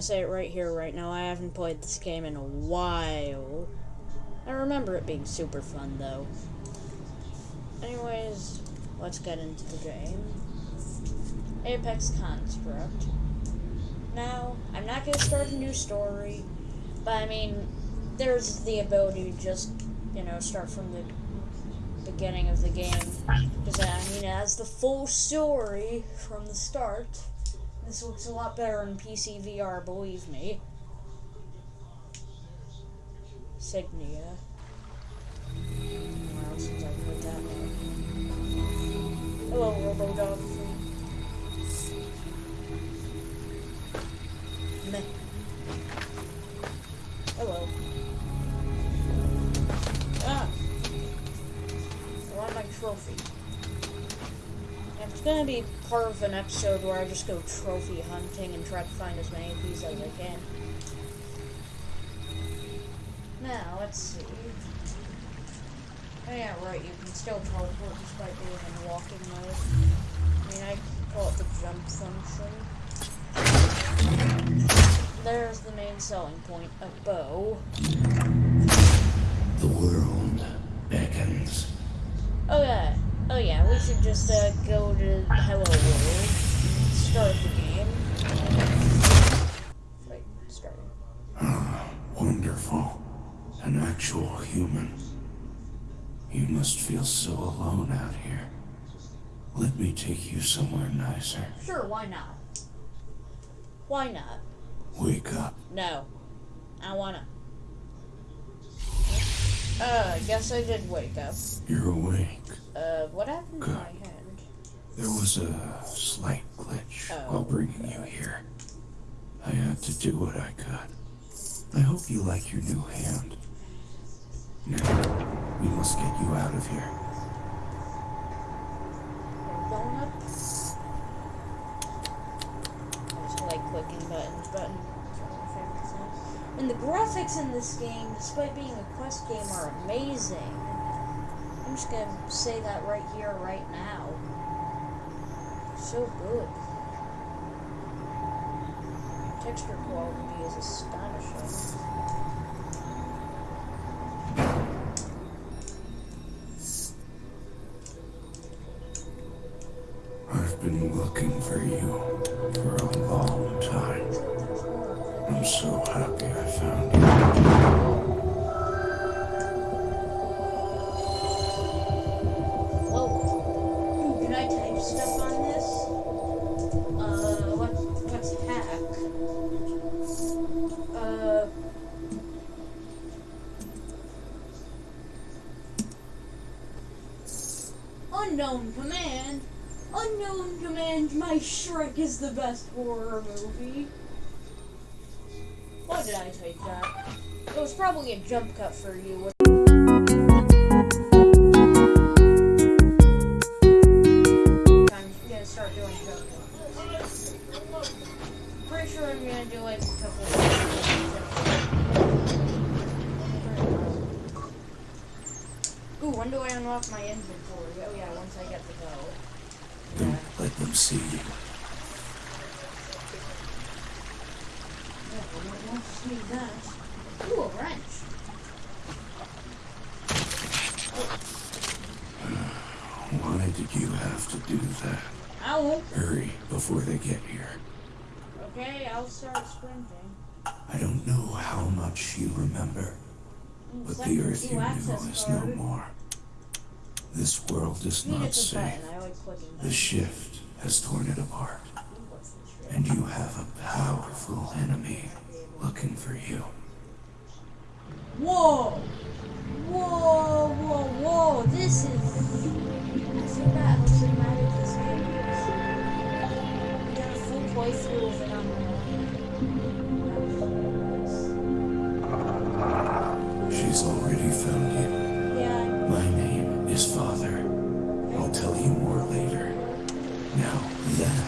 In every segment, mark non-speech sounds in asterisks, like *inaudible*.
gonna say it right here, right now. I haven't played this game in a while. I remember it being super fun, though. Anyways, let's get into the game. Apex Construct. Now, I'm not gonna start a new story, but I mean, there's the ability to just, you know, start from the beginning of the game. Because, I mean, it has the full story from the start. This looks a lot better in PC VR, believe me. Signia. Wow, I put that. Hello, Robodog. Meh. Hello. Ah! I want my trophy. It's gonna be part of an episode where I just go trophy hunting and try to find as many of these as I can. Now, let's see. Oh yeah, right, you can still teleport despite being in walking mode. I mean, I call it the jump function. There's the main selling point, a bow. The world beckons. Oh yeah, oh yeah, we should just uh, go to Hello World, start the game. Wait, starting. *sighs* Wonderful. An actual human. You must feel so alone out here. Let me take you somewhere nicer. Sure, why not? Why not? Wake up. No. I wanna. Uh, I guess I did wake up. You're awake. Uh, what happened to my hand? There was a slight glitch Oh. while bringing you here. I had to do what I could. I hope you like your new hand. Now, we must get you out of here. We're going up. I just like clicking buttons. Button. It's one of my favorite things. And the graphics in this game, despite being a quest game, are amazing. Just gonna say that right here, right now. So good. Texture quality is astonishing. I've been looking for you for a long time. I'm so happy I found you. The best horror movie. Why did I type that? It was probably a jump cut for you. I'm gonna start doing jump cuts. Pretty sure I'm gonna do like a couple of Ooh, when do I unlock my inventory? Oh yeah, once I get the bow. Don't let them see you. Yeah, I to that. Ooh, a wrench. *sighs* Why did you have to do that? I won't. Hurry before they get here. Okay, I'll start sprinting. I don't know how much you remember, mm, but the earth you knew is no more. This world is not safe. button. I like clicking The shift has torn it apart, What's the trick? and you have a powerful enemy looking for you. Whoa! Whoa, whoa, whoa! This is. I forgot how cinematic this game is. I got a full playthrough of it on She's already found you. Yeah, My name is Father. I'll tell you more later. Now, that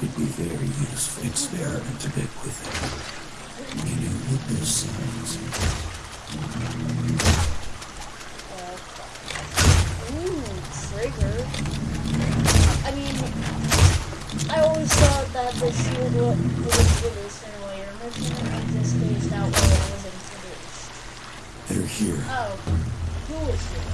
would be very useful. Experiment a bit with it. Wa- was introduced in a later mission, and this spaced out where it was introduced. They're here. Oh, who is here?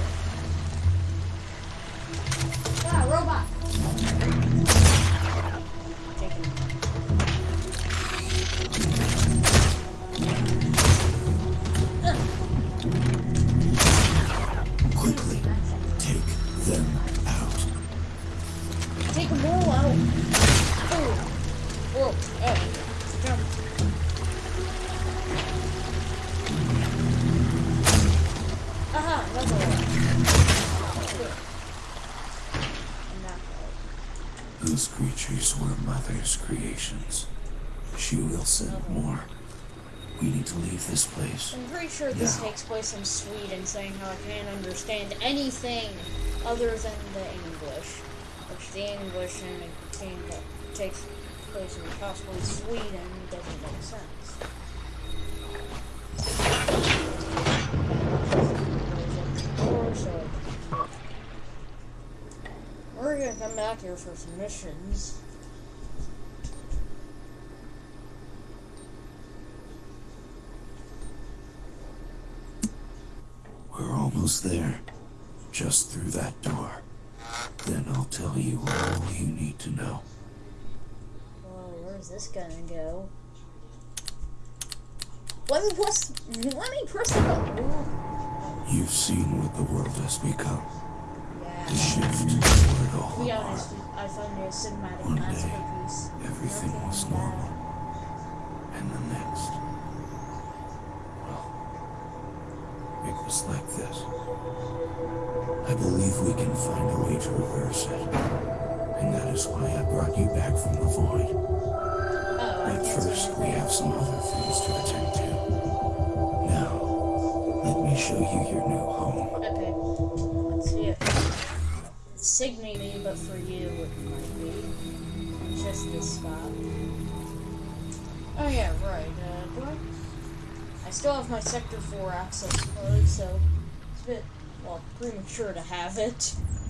One. Those creatures were Mother's creations. She will send more. We need to leave this place. I'm pretty sure this takes place in Sweden, saying how I can't understand anything other than the English. Which the English in a game that takes place in possibly Sweden doesn't make sense. Or so- We're gonna come back here for some missions. We're almost there. Just through that door. Then I'll tell you all you need to know. Whoa, where's this gonna go? Let me press. Let me press the button. You've seen what the world has become. Shift toward To all be harm. honest, I found a cinematic One day. Everything Nothing was bad. normal. And the next. Well, it was like this. I believe we can find a way to reverse it. And that is why I brought you back from the void. Oh, But first, we have some other things to attend to. Now, let me show you your Signy, but for you it might be. Just this spot. Oh yeah, right. Uh, do I? I still have my Sector 4 access code, so it's a bit, well, premature to have it.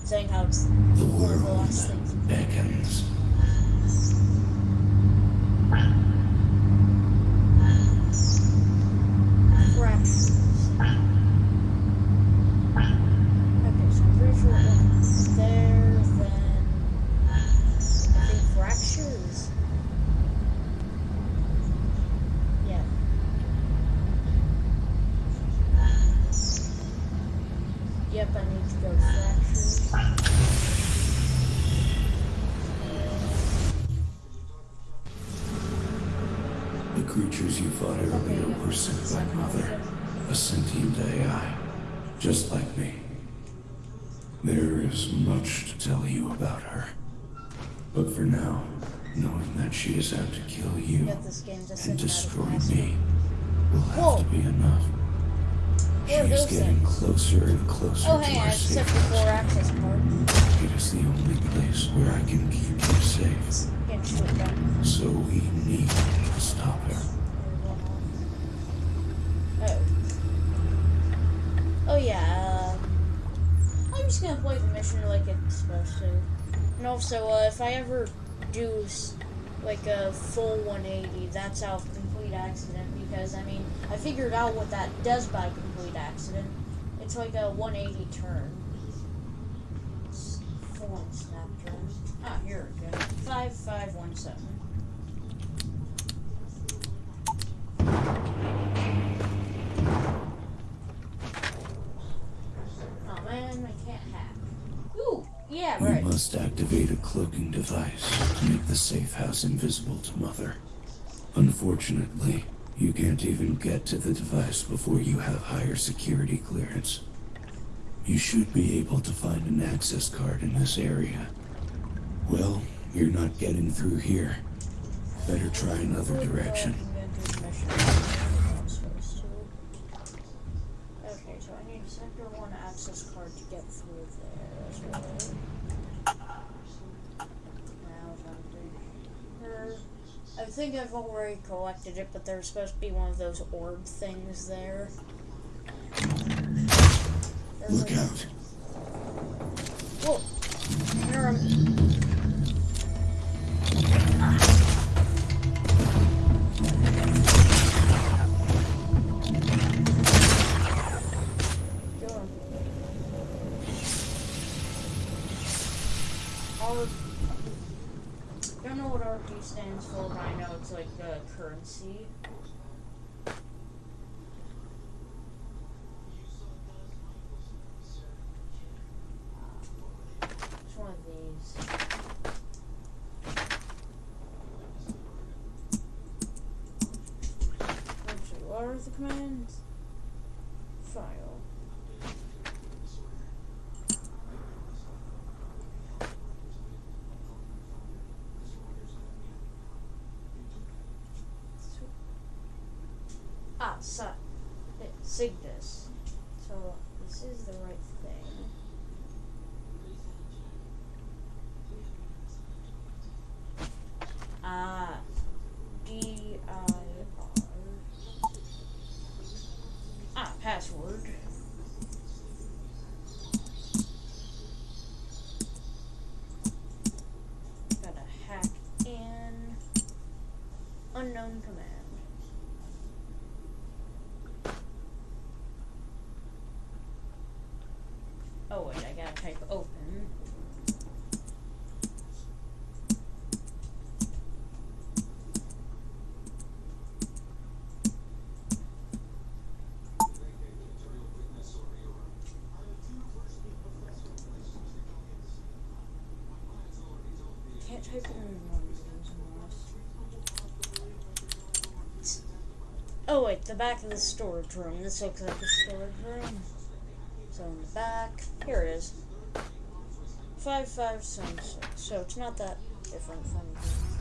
Saying how it's The one of the last things. beckons. Fractures. Okay, so I'm pretty sure it went there, then. I think fractures. Yeah. Yep, I need to go fractures. The creatures you fought earlier were sent by Mother, a sentient AI, just like me. There is much to tell you about her. But for now, knowing that she is out to kill you Get this game to and destroy me will have to be enough. She What are is those getting things? closer and closer Oh, to hey, our safe Sector 4 house. It is the only place where I can keep you safe. Can't shoot them. So we need to stop her. Oh. Oh yeah. Um, I'm just gonna play the mission like it's supposed to. And also, uh, if I ever do like a full 180, that's of complete accident. Because I mean, I figured out what that does by complete accident. It's like a 180 turn. Full snap turn. Ah, here we go. Five five one seven. Oh man, I can't hack. Ooh, yeah, right. must activate a cloaking device to make the safe house invisible to Mother. Unfortunately, you can't even get to the device before you have higher security clearance. You should be able to find an access card in this area. Well, you're not getting through here. Better try another direction. Okay, so I need a Sector 1 access card to get through there as well. Now, something. Er, I think I've already collected it, but there's supposed to be one of those orb things there. There's Look out. Whoa! Stands for, know it's like the currency. It's one of these. What are the commands? Ah, so, Cygnus. So this is the right thing. Ah, D I R. Ah, password. Gotta hack in unknown command. Oh wait, I gotta type open. Oh wait, the back of the storage room. This looks like a storage room. So in the back, here it is. 5576. So it's not that different from the.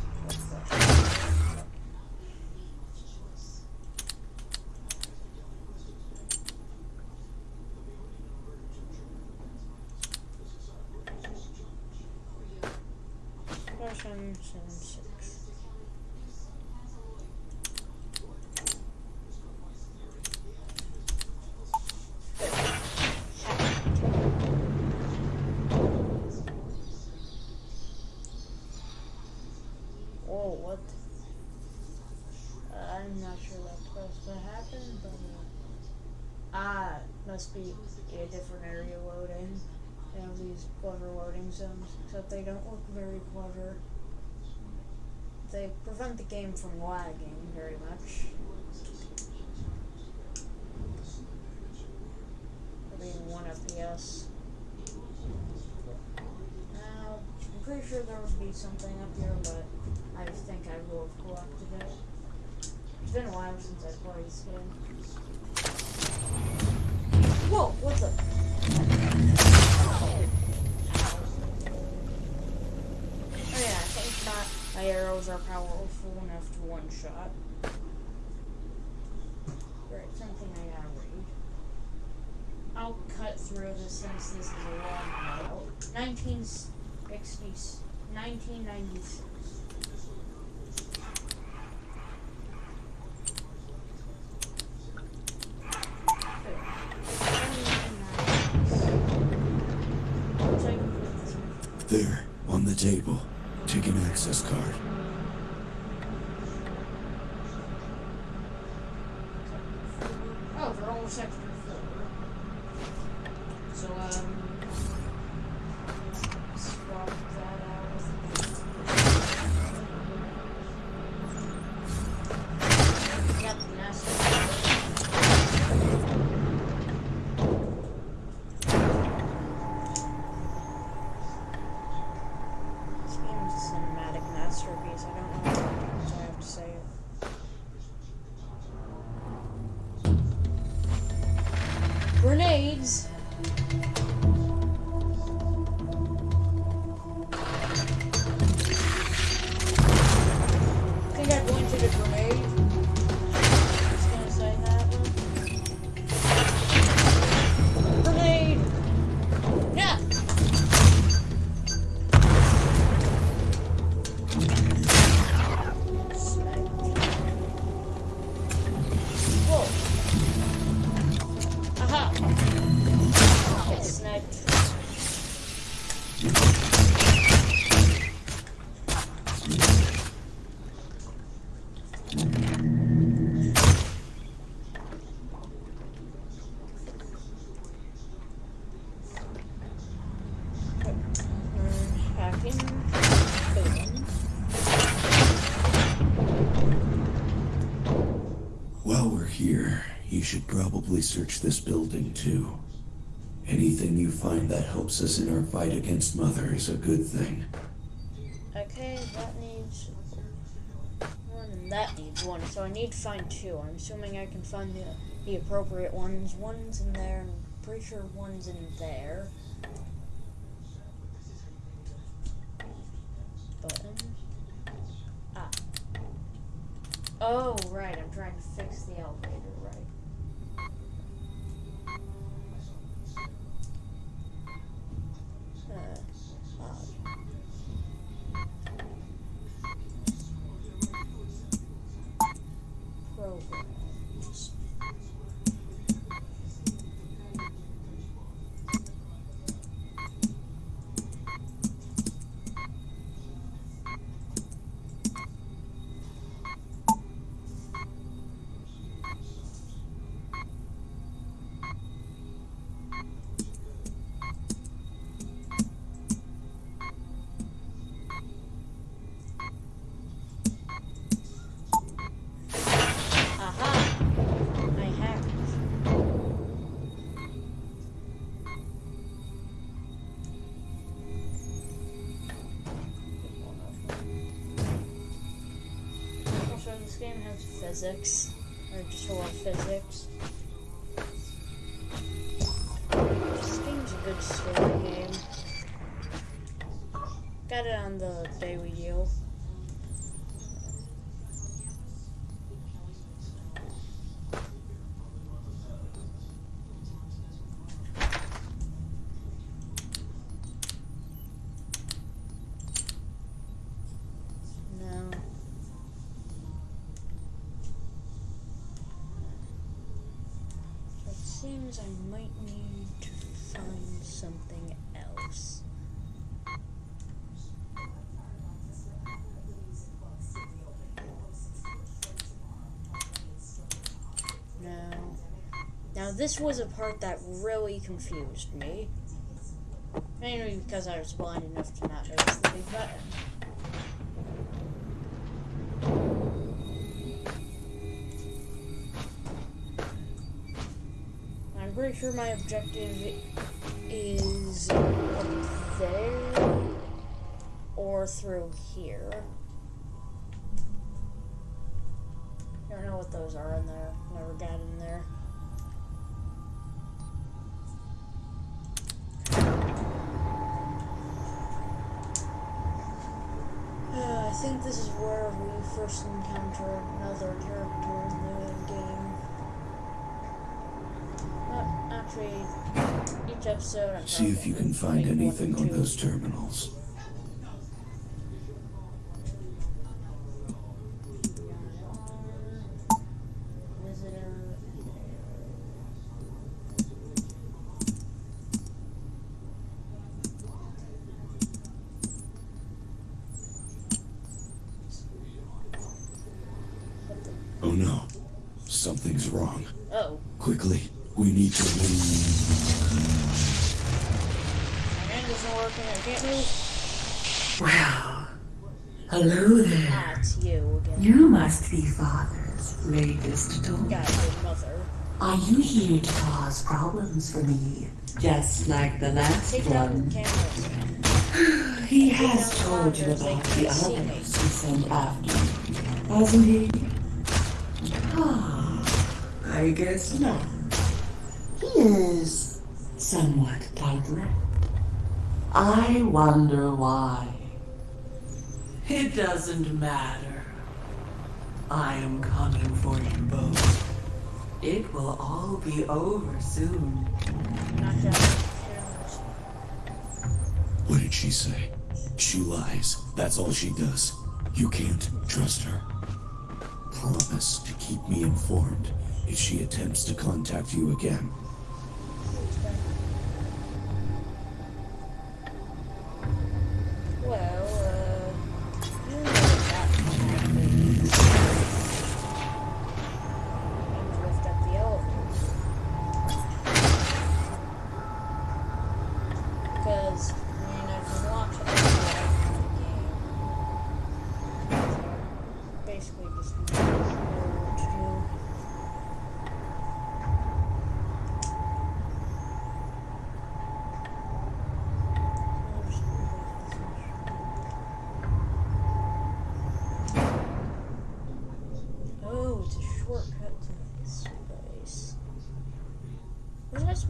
Version 76. Whoa, what? Uh, I'm not sure that's supposed to happen, but. Uh, must be a different area loading. They have these clever loading zones, except they don't look very clever. They prevent the game from lagging very much. For being 1 FPS. Now, I'm pretty sure there would be something up here, but I think I will have collected it. It's been a while since I played this game. Are powerful enough to one shot. Right, something I gotta read. I'll cut through this since this is a long novel. 1960, 1996. There, on the table. Take an access card. Search this building too. Anything you find that helps us in our fight against Mother is a good thing. Okay, that needs one and that needs one, so I need to find two. I'm assuming I can find the, the appropriate ones. One's in there, and I'm pretty sure one's in there. Button. Ah. Oh, right, I'm trying to fix the elevator, game has physics, or just a lot of physics. This game's a good story game. Got it on the daily deal. No. I might need to find something else. No. Now this was a part that really confused me. Mainly because I was blind enough to not notice the big button. Pretty sure my objective is up there or through here. I don't know what those are in there. Never got in there. Uh, I think this is where we first encounter another character in the game. Actually, each episode. See if you can find anything on those terminals. He has told you about the others he sent after hasn't he? Ah, I guess not. He is somewhat tight-lipped. I wonder why. It doesn't matter. I am coming for you both. It will all be over soon. Knock down the cameras. What did she say? She lies. That's all she does. You can't trust her. Promise to keep me informed if she attempts to contact you again.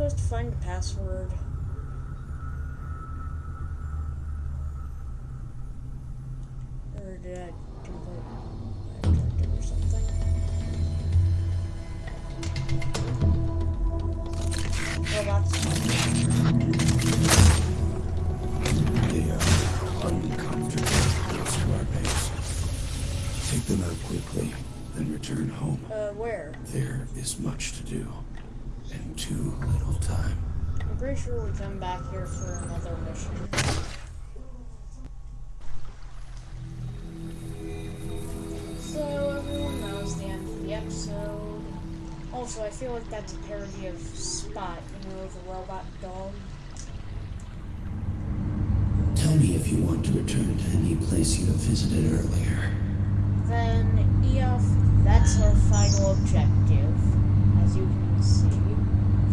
Supposed to find the password? Or did I complete my objective or something? Robots. They are uncomfortable close to our base. Take them out quickly, then return home. Uh, where? There is much to do, and too little time. I'm pretty come back here for another mission. So everyone knows the end of the episode. Also, I feel like that's a parody of Spot, you know, the robot dog. Tell me if you want to return to any place you have visited earlier. Then, EOF, that's our final objective. As you can see,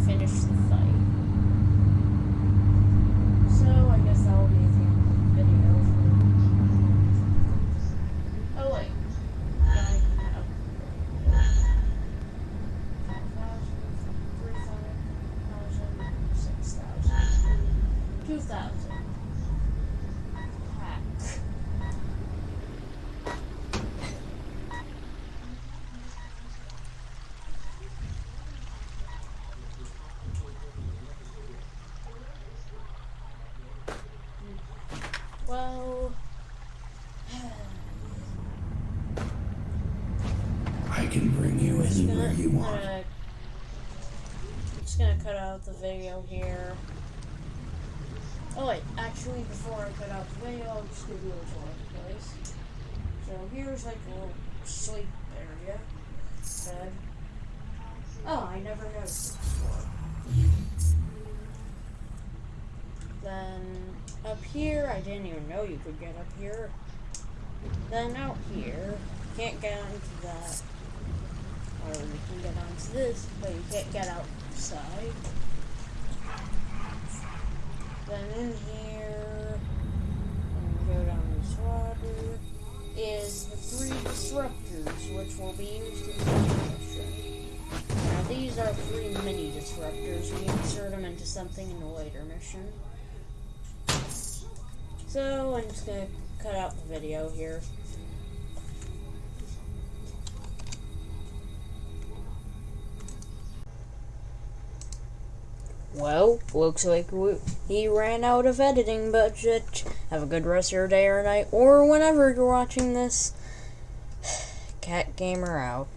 finish the fight. So, I guess that will be the end of the video. Oh, wait. I have 5,000, 3,000, 6,000, 2,000. Hack. Well, *sighs* I can bring you anywhere gonna, you want. gonna- just gonna cut out the video here. Oh wait, actually, before I cut out the video, I'll just give you a tour of the place. So here's like a little sleep area, bed. Oh, I never noticed before. Then up here, I didn't even know you could get up here. Then out here, can't get onto that. Or you can get onto this, but you can't get outside. Then in here, and go down this water, is the three disruptors, which will be used in the mission. Now these are three mini disruptors. We insert them into something in a later mission. So I'm just gonna cut out the video here. Well, looks like we, he ran out of editing budget. Have a good rest of your day or night, or whenever you're watching this. *sighs* Cat Gamer out.